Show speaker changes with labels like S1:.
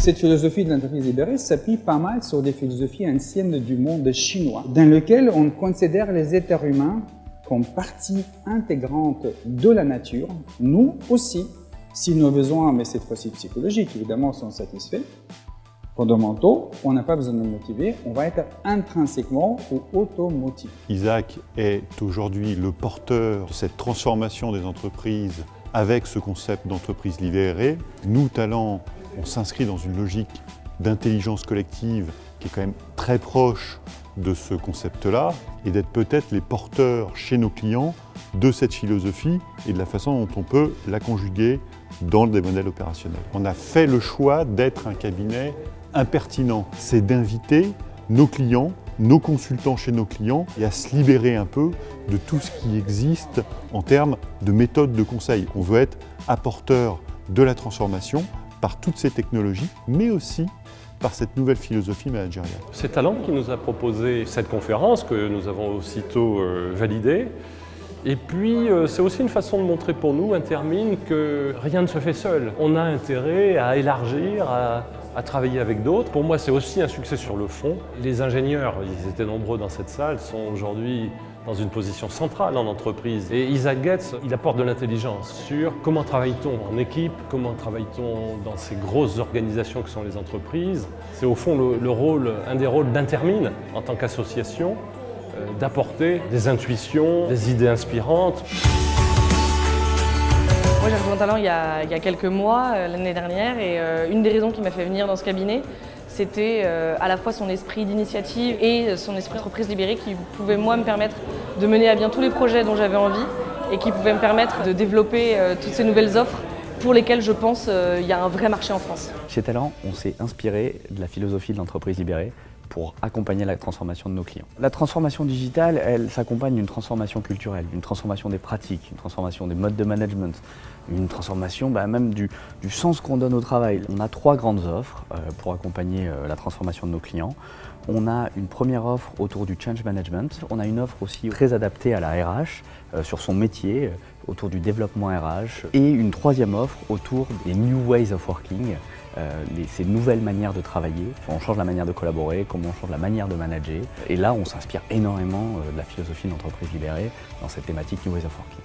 S1: Cette philosophie de l'entreprise libérée s'appuie pas mal sur des philosophies anciennes du monde chinois, dans lequel on considère les êtres humains comme partie intégrante de la nature, nous aussi, si nos besoins, mais cette fois-ci psychologiques, évidemment, sont satisfaits, fondamentaux, on n'a pas besoin de nous motiver, on va être intrinsèquement ou automotivé.
S2: Isaac est aujourd'hui le porteur de cette transformation des entreprises avec ce concept d'entreprise libérée. Nous, Talents, on s'inscrit dans une logique d'intelligence collective qui est quand même très proche de ce concept-là et d'être peut-être les porteurs chez nos clients de cette philosophie et de la façon dont on peut la conjuguer dans des modèles opérationnels. On a fait le choix d'être un cabinet impertinent, c'est d'inviter nos clients, nos consultants chez nos clients et à se libérer un peu de tout ce qui existe en termes de méthodes de conseil. On veut être apporteur de la transformation par toutes ces technologies, mais aussi par cette nouvelle philosophie managériale.
S3: C'est Talent qui nous a proposé cette conférence que nous avons aussitôt euh, validée. Et puis, euh, c'est aussi une façon de montrer pour nous, Intermine, que rien ne se fait seul. On a intérêt à élargir, à, à travailler avec d'autres. Pour moi, c'est aussi un succès sur le fond. Les ingénieurs, ils étaient nombreux dans cette salle, sont aujourd'hui dans une position centrale en entreprise. Et Isaac Getz, il apporte de l'intelligence sur comment travaille-t-on en équipe, comment travaille-t-on dans ces grosses organisations que sont les entreprises. C'est au fond le, rôle, un des rôles d'Intermine en tant qu'association, euh, d'apporter des intuitions, des idées inspirantes.
S4: Moi j'ai rejoint Talent il y, a, il y, a, quelques mois, euh, l'année dernière, et euh, une des raisons qui m'a fait venir dans ce cabinet, c'était euh, à la fois son esprit d'initiative et son esprit d'entreprise libérée qui pouvait moi me permettre de mener à bien tous les projets dont j'avais envie et qui pouvait me permettre de développer toutes ces nouvelles offres pour lesquelles je pense il y a un vrai marché en France.
S5: Chez Talent, on s'est inspiré de la philosophie de l'entreprise libérée pour accompagner la transformation de nos clients. La transformation digitale, elle s'accompagne d'une transformation culturelle, d'une transformation des pratiques, une transformation des modes de management, une transformation bah, même du, sens qu'on donne au travail. On a trois grandes offres euh, pour accompagner euh, la transformation de nos clients. On a une première offre autour du change management. On a une offre aussi très adaptée à la RH, euh, sur son métier, autour du développement RH. Et une troisième offre autour des new ways of working, euh, ces nouvelles manières de travailler. On change la manière de collaborer, comment on change la manière de manager. Et là, on s'inspire énormément euh, de la philosophie d'entreprise libérée dans cette thématique New Ways of Working.